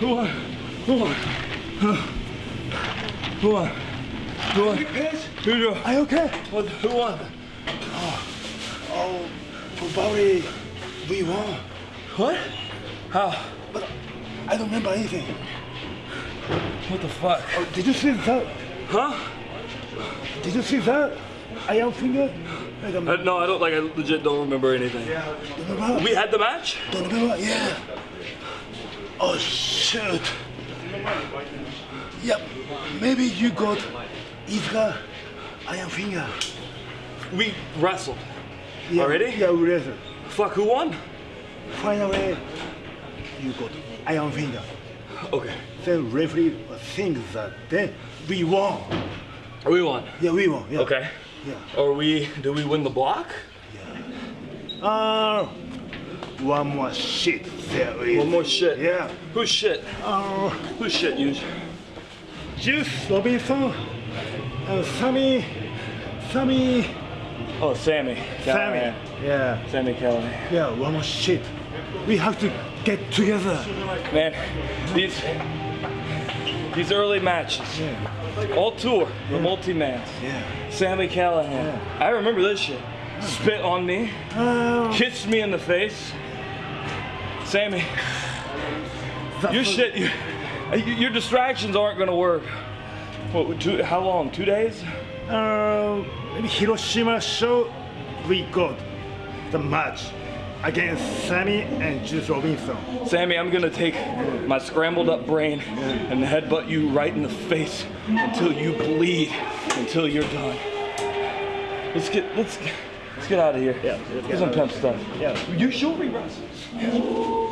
Who won? Who won? Who won? Who won? Are you okay? What, who won? Oh, probably we won. What? How? But I don't remember anything. What the fuck? Oh, did you see that? Huh? Did you see that? Iron finger? I don't Uh, no, I don't like. I legit don't remember anything. remember. We had the match. Don't remember? Yeah. Oh shoot. Yep. Maybe you got Iizuka Iron finger. We wrestled. Yeah, Already? Yeah, we wrestled. Fuck. Who won? Finally, you got Iron finger. Okay. Then referee thinks that then we won. We won. Yeah, we won. Yeah. Okay. Yeah. Or we? Do we win the block? Yeah. Uh, one more shit there is. One more shit. Yeah. Who's shit? Uh, Who's shit? You. Juice Robinson and Sammy, Sammy, Oh, Sammy. Sammy. Yeah. Sami Callihan. Yeah, one more shit. We have to get together. Man, these these early matches, Yeah. all tour, the multi-man, Yeah. Sami Callihan. Yeah. I remember this shit. Spit on me, Uh, kissed me in the face. Sammy, your shit, you, your distractions aren't gonna work. What? Two, how long? Two days? Uh, maybe Hiroshima show, we got the match against Sammy and Juice Robinson. Sammy, I'm gonna take my scrambled up brain and headbutt you right in the face until you bleed, until you're done. Let's get let's let's get out of here. Yeah, get some pimp stuff. Yeah. You should re wrestle.